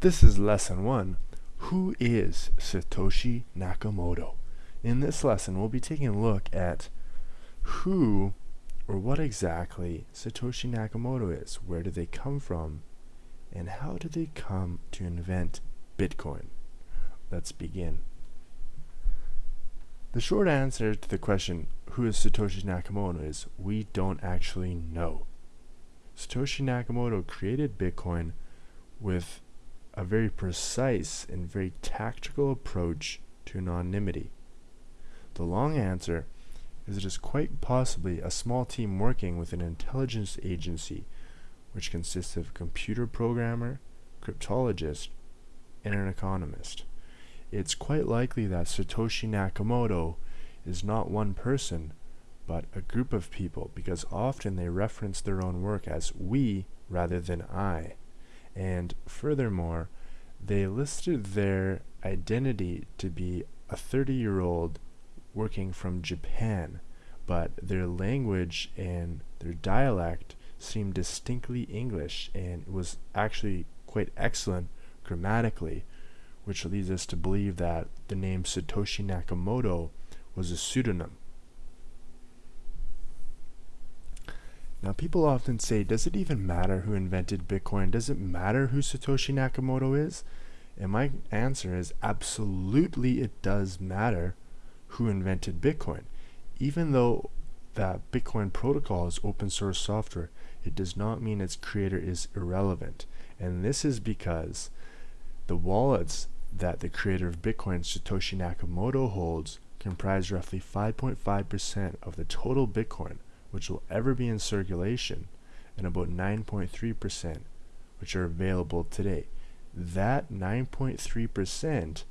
This is lesson 1. Who is Satoshi Nakamoto? In this lesson, we'll be taking a look at who or what exactly Satoshi Nakamoto is, where do they come from, and how did they come to invent Bitcoin? Let's begin. The short answer to the question, who is Satoshi Nakamoto, is we don't actually know. Satoshi Nakamoto created Bitcoin with a very precise and very tactical approach to anonymity. The long answer is it is quite possibly a small team working with an intelligence agency which consists of a computer programmer, cryptologist, and an economist. It's quite likely that Satoshi Nakamoto is not one person, but a group of people because often they reference their own work as we rather than I. And furthermore, they listed their identity to be a 30 year old working from Japan, but their language and their dialect seemed distinctly English and it was actually quite excellent grammatically, which leads us to believe that the name Satoshi Nakamoto was a pseudonym. Now, people often say, does it even matter who invented Bitcoin? Does it matter who Satoshi Nakamoto is? And my answer is absolutely it does matter who invented Bitcoin. Even though that Bitcoin protocol is open source software, it does not mean its creator is irrelevant. And this is because the wallets that the creator of Bitcoin, Satoshi Nakamoto, holds comprise roughly 5.5% of the total Bitcoin which will ever be in circulation, and about 9.3% which are available today. That 9.3%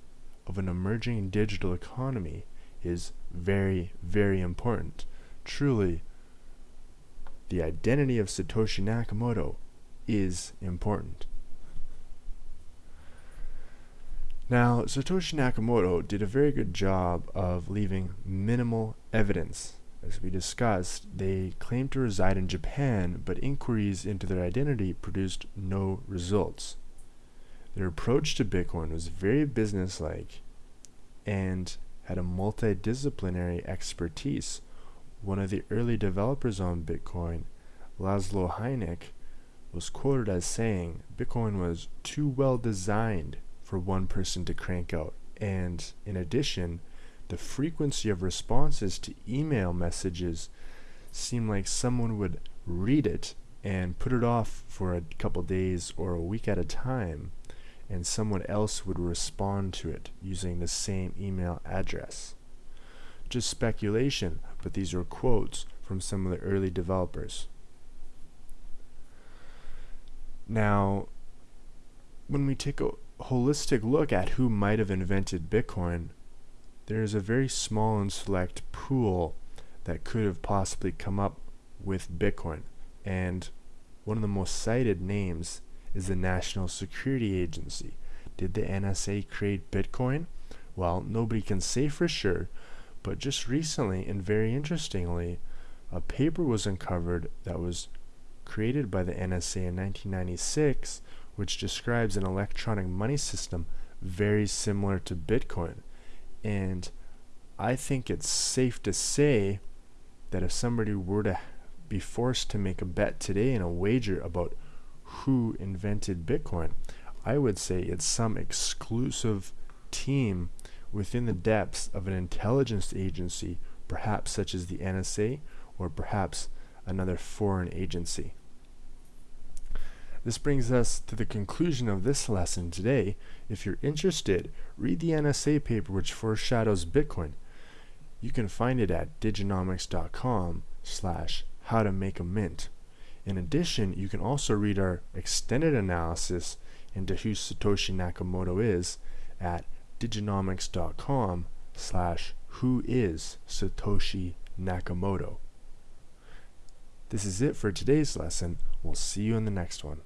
of an emerging digital economy is very, very important. Truly, the identity of Satoshi Nakamoto is important. Now, Satoshi Nakamoto did a very good job of leaving minimal evidence as we discussed, they claimed to reside in Japan, but inquiries into their identity produced no results. Their approach to Bitcoin was very businesslike and had a multidisciplinary expertise. One of the early developers on Bitcoin, Laszlo Hanyecz, was quoted as saying Bitcoin was too well designed for one person to crank out, and in addition, the frequency of responses to email messages seemed like someone would read it and put it off for a couple days or a week at a time and someone else would respond to it using the same email address. Just speculation, but these are quotes from some of the early developers. Now, when we take a holistic look at who might have invented Bitcoin, there is a very small and select pool that could have possibly come up with Bitcoin. And one of the most cited names is the National Security Agency. Did the NSA create Bitcoin? Well, nobody can say for sure, but just recently and very interestingly, a paper was uncovered that was created by the NSA in 1996, which describes an electronic money system very similar to Bitcoin. And I think it's safe to say that if somebody were to be forced to make a bet today and a wager about who invented Bitcoin, I would say it's some exclusive team within the depths of an intelligence agency, perhaps such as the NSA or perhaps another foreign agency. This brings us to the conclusion of this lesson today. If you're interested, read the NSA paper which foreshadows Bitcoin. You can find it at diginomics.com slash how to make a mint. In addition, you can also read our extended analysis into who Satoshi Nakamoto is at diginomics.com slash who is Satoshi Nakamoto. This is it for today's lesson. We'll see you in the next one.